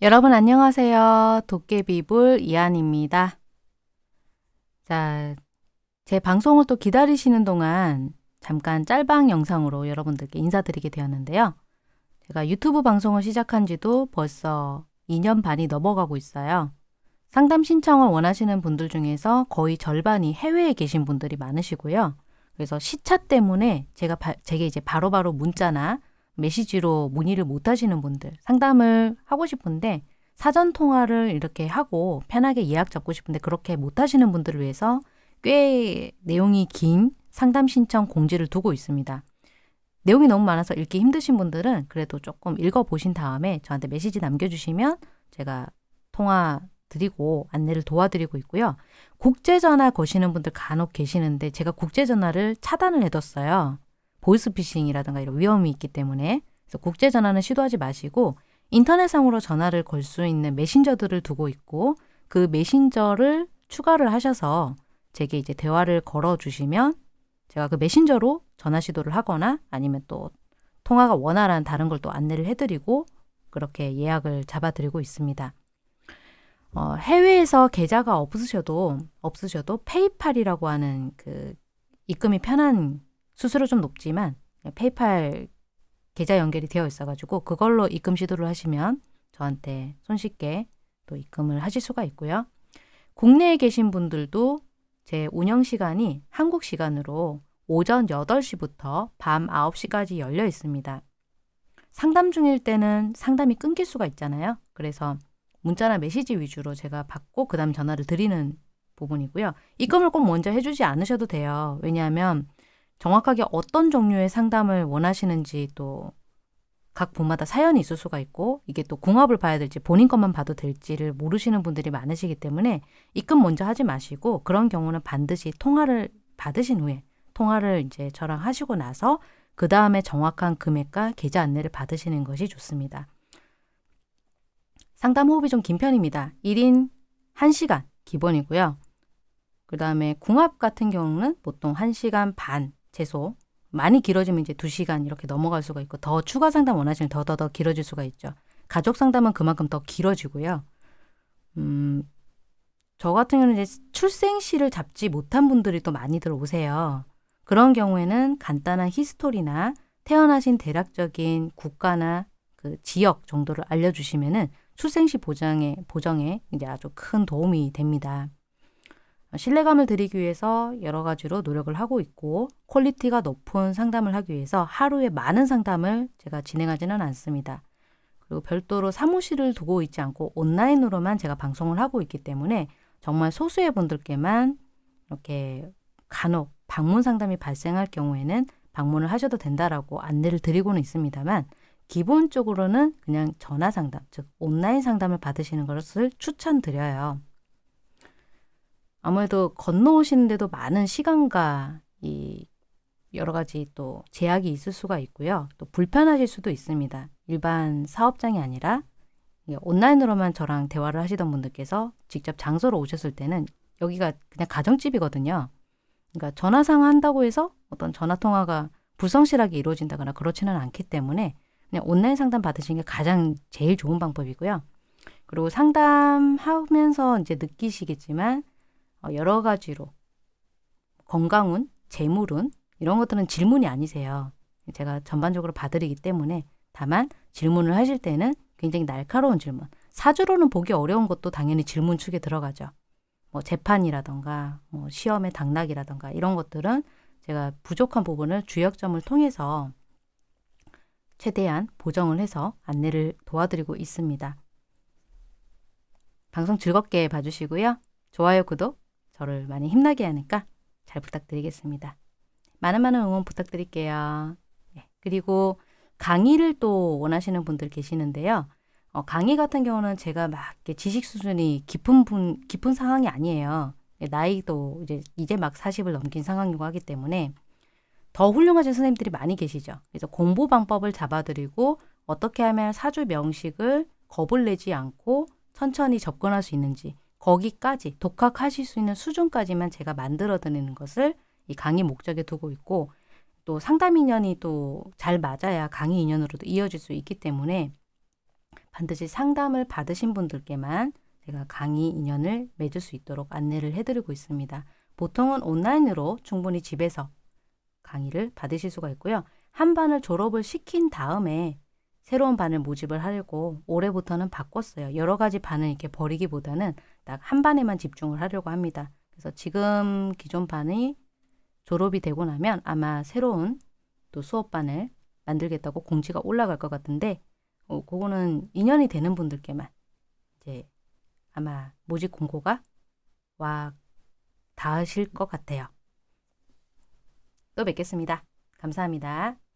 여러분 안녕하세요. 도깨비불 이한입니다. 자, 제 방송을 또 기다리시는 동안 잠깐 짤방 영상으로 여러분들께 인사드리게 되었는데요. 제가 유튜브 방송을 시작한 지도 벌써 2년 반이 넘어가고 있어요. 상담 신청을 원하시는 분들 중에서 거의 절반이 해외에 계신 분들이 많으시고요. 그래서 시차 때문에 제가 바, 제게 이제 바로바로 바로 문자나 메시지로 문의를 못 하시는 분들, 상담을 하고 싶은데 사전 통화를 이렇게 하고 편하게 예약 잡고 싶은데 그렇게 못 하시는 분들을 위해서 꽤 내용이 긴 상담 신청 공지를 두고 있습니다. 내용이 너무 많아서 읽기 힘드신 분들은 그래도 조금 읽어보신 다음에 저한테 메시지 남겨주시면 제가 통화 드리고 안내를 도와드리고 있고요. 국제전화 거시는 분들 간혹 계시는데 제가 국제전화를 차단을 해뒀어요. 보이스피싱이라든가 이런 위험이 있기 때문에 국제 전화는 시도하지 마시고 인터넷상으로 전화를 걸 수 있는 메신저들을 두고 있고 그 메신저를 추가를 하셔서 제게 이제 대화를 걸어 주시면 제가 그 메신저로 전화 시도를 하거나 아니면 또 통화가 원활한 다른 걸 또 안내를 해드리고 그렇게 예약을 잡아드리고 있습니다. 어, 해외에서 계좌가 없으셔도 없으셔도 페이팔이라고 하는 그 입금이 편한 수수료 좀 높지만 페이팔 계좌 연결이 되어 있어가지고 그걸로 입금 시도를 하시면 저한테 손쉽게 또 입금을 하실 수가 있고요. 국내에 계신 분들도 제 운영 시간이 한국 시간으로 오전 8시부터 밤 9시까지 열려 있습니다. 상담 중일 때는 상담이 끊길 수가 있잖아요. 그래서 문자나 메시지 위주로 제가 받고 그 다음 전화를 드리는 부분이고요. 입금을 꼭 먼저 해주지 않으셔도 돼요. 왜냐하면 정확하게 어떤 종류의 상담을 원하시는지 또각 분마다 사연이 있을 수가 있고 이게 또 궁합을 봐야 될지 본인 것만 봐도 될지를 모르시는 분들이 많으시기 때문에 입금 먼저 하지 마시고 그런 경우는 반드시 통화를 받으신 후에 통화를 이제 저랑 하시고 나서 그 다음에 정확한 금액과 계좌 안내를 받으시는 것이 좋습니다. 상담 호흡이 좀 긴 편입니다. 1인 1시간 기본이고요. 그 다음에 궁합 같은 경우는 보통 1시간 반 최소 많이 길어지면 이제 2시간 이렇게 넘어갈 수가 있고 더 추가 상담 원하시면 더더더 길어질 수가 있죠. 가족 상담은 그만큼 더 길어지고요. 음, 저 같은 경우는 이제 출생시를 잡지 못한 분들이 또 많이들 오세요. 그런 경우에는 간단한 히스토리나 태어나신 대략적인 국가나 그 지역 정도를 알려주시면은 출생시 보장에 보정에 이제 아주 큰 도움이 됩니다. 신뢰감을 드리기 위해서 여러 가지로 노력을 하고 있고 quality가 높은 상담을 하기 위해서 하루에 많은 상담을 제가 진행하지는 않습니다. 그리고 별도로 사무실을 두고 있지 않고 온라인으로만 제가 방송을 하고 있기 때문에 정말 소수의 분들께만 이렇게 간혹 방문 상담이 발생할 경우에는 방문을 하셔도 된다라고 안내를 드리고는 있습니다만 기본적으로는 그냥 전화 상담, 즉 온라인 상담을 받으시는 것을 추천드려요. 아무래도 건너오시는데도 많은 시간과 이 여러 가지 또 제약이 있을 수가 있고요. 또 불편하실 수도 있습니다. 일반 사업장이 아니라 온라인으로만 저랑 대화를 하시던 분들께서 직접 장소로 오셨을 때는 여기가 그냥 가정집이거든요. 그러니까 전화상 한다고 해서 어떤 전화 통화가 불성실하게 이루어진다거나 그렇지는 않기 때문에 그냥 온라인 상담 받으시는 게 가장 제일 좋은 방법이고요. 그리고 상담하면서 이제 느끼시겠지만 어, 여러 가지로 건강운, 재물운 이런 것들은 질문이 아니세요. 제가 전반적으로 봐드리기 때문에 다만 질문을 하실 때는 굉장히 날카로운 질문. 사주로는 보기 어려운 것도 당연히 질문 축에 들어가죠. 뭐 재판이라던가 뭐 시험의 당락이라던가 이런 것들은 제가 부족한 부분을 주역점을 통해서 최대한 보정을 해서 안내를 도와드리고 있습니다. 방송 즐겁게 봐주시고요. 좋아요, 구독 저를 많이 힘나게 하니까 잘 부탁드리겠습니다. 많은 많은 응원 부탁드릴게요. 네, 그리고 강의를 또 원하시는 분들 계시는데요. 어, 강의 같은 경우는 제가 막 지식 수준이 깊은 분, 깊은 상황이 아니에요. 나이도 이제 이제 막 40을 넘긴 상황이고 하기 때문에 더 훌륭하신 선생님들이 많이 계시죠. 그래서 공부 방법을 잡아드리고 어떻게 하면 사주 명식을 겁을 내지 않고 천천히 접근할 수 있는지 거기까지 독학하실 수 있는 수준까지만 제가 만들어 드리는 것을 이 강의 목적에 두고 있고 또 상담 인연이 또 잘 맞아야 강의 인연으로도 이어질 수 있기 때문에 반드시 상담을 받으신 분들께만 제가 강의 인연을 맺을 수 있도록 안내를 해드리고 있습니다. 보통은 온라인으로 충분히 집에서 강의를 받으실 수가 있고요. 한 반을 졸업을 시킨 다음에 새로운 반을 모집을 하려고 올해부터는 바꿨어요. 여러 가지 반을 이렇게 버리기보다는 딱 한 반에만 집중을 하려고 합니다. 그래서 지금 기존 반이 졸업이 되고 나면 아마 새로운 또 수업반을 만들겠다고 공지가 올라갈 것 같은데 어, 그거는 인연이 되는 분들께만 이제 아마 모집 공고가 와 닿으실 것 같아요. 또 뵙겠습니다. 감사합니다.